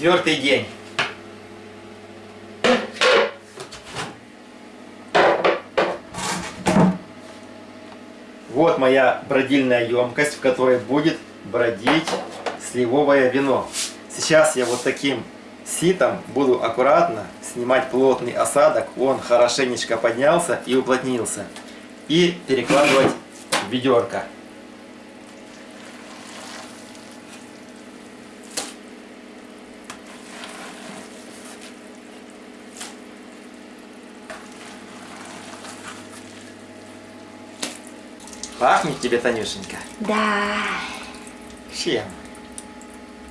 Четвертый день. Вот моя бродильная емкость, в которой будет бродить сливовое вино. Сейчас я вот таким ситом буду аккуратно снимать плотный осадок. Он хорошенечко поднялся и уплотнился. И перекладывать в ведерко. Пахнет тебе, Танюшенька? Да, Чем?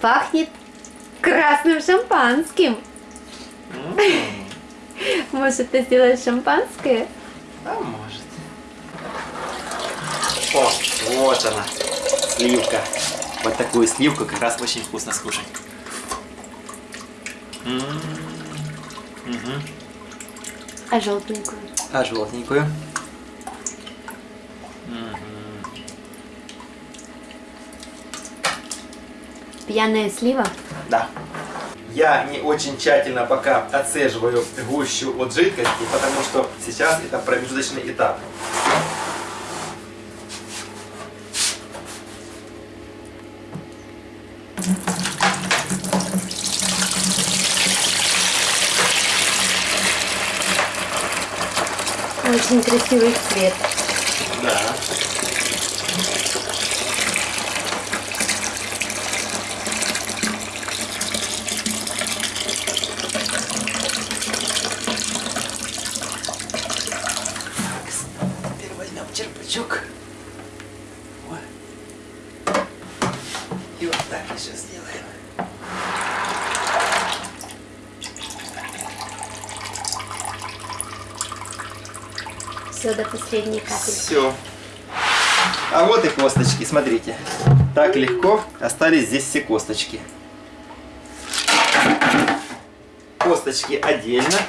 пахнет красным шампанским. Может, ты сделаешь шампанское? А может. О, вот она, сливка. Вот такую сливку как раз очень вкусно скушать. Мгм. А желтенькую? А желтенькую? Пьяная слива? Да. Я не очень тщательно пока отцеживаю гущу от жидкости, потому что сейчас это промежуточный этап. Очень красивый цвет. Да. Теперь возьмем черпачок. Вот. И еще сделаем. Все до последней капельки. Все. А вот и косточки, смотрите. Так легко остались здесь все косточки. Косточки отдельно.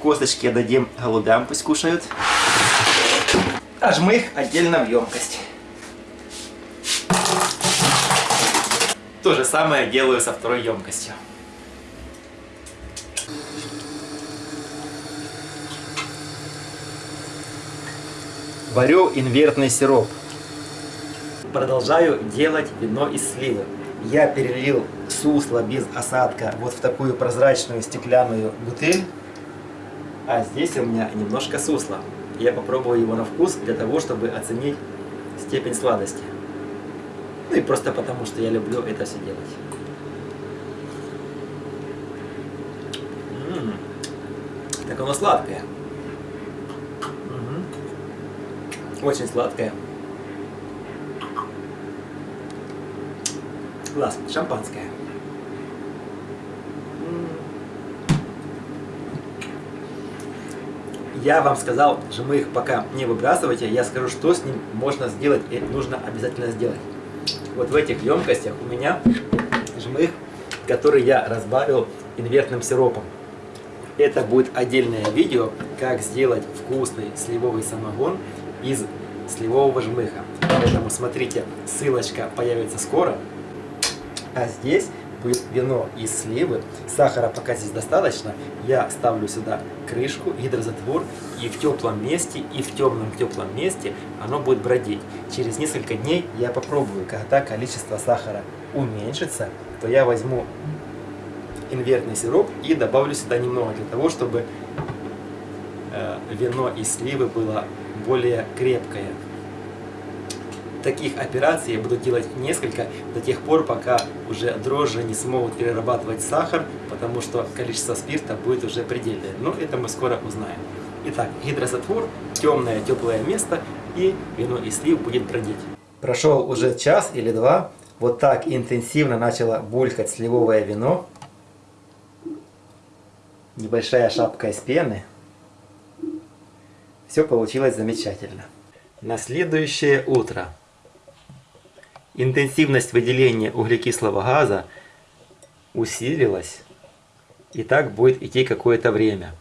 Косточки дадим голубям, пусть кушают. А жмых отдельно в емкость. То же самое делаю со второй емкостью. Варю инвертный сироп. Продолжаю делать вино из сливы. Я перелил сусло без осадка вот в такую прозрачную стеклянную бутыль. А здесь у меня немножко сусла. Я попробую его на вкус для того, чтобы оценить степень сладости. Ну и просто потому, что я люблю это все делать. Так оно сладкое. Мгм. Очень сладкое. Класс, шампанское. Я вам сказал, что мы их пока не выбрасывайте, я скажу, что с ним можно сделать и нужно обязательно сделать. Вот в этих емкостях у меня жмых, который я разбавил инвертным сиропом. Это будет отдельное видео, как сделать вкусный сливовый самогон из сливового жмыха. Поэтому смотрите, ссылочка появится скоро. А здесь вино из сливы. Сахара пока здесь достаточно. Я ставлю сюда крышку, гидрозатвор. И в теплом месте, и в темном теплом месте оно будет бродить. Через несколько дней я попробую, когда количество сахара уменьшится, то я возьму инвертный сироп и добавлю сюда немного для того, чтобы э, вино из сливы было более крепкое. Таких операций я буду делать несколько до тех пор, пока уже дрожжи не смогут перерабатывать сахар, потому что количество спирта будет уже предельное. Но это мы скоро узнаем. Итак, гидрозатвор, темное теплое место и вино из слив будет бродить. Прошел уже час или два. Вот так интенсивно начало булькать сливовое вино. Небольшая шапка из пены. Все получилось замечательно. На следующее утро интенсивность выделения углекислого газа усилилась. И так будет идти какое-то время.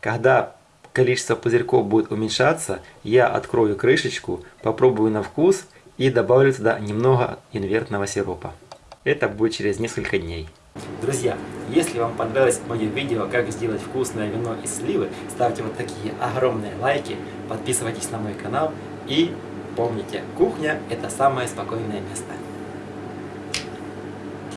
Когда количество пузырьков будет уменьшаться, я открою крышечку, попробую на вкус и добавлю туда немного инвертного сиропа. Это будет через несколько дней. Друзья, если вам понравилось мое видео, как сделать вкусное вино из сливы, ставьте вот такие огромные лайки, подписывайтесь на мой канал и помните, кухня это самое спокойное место.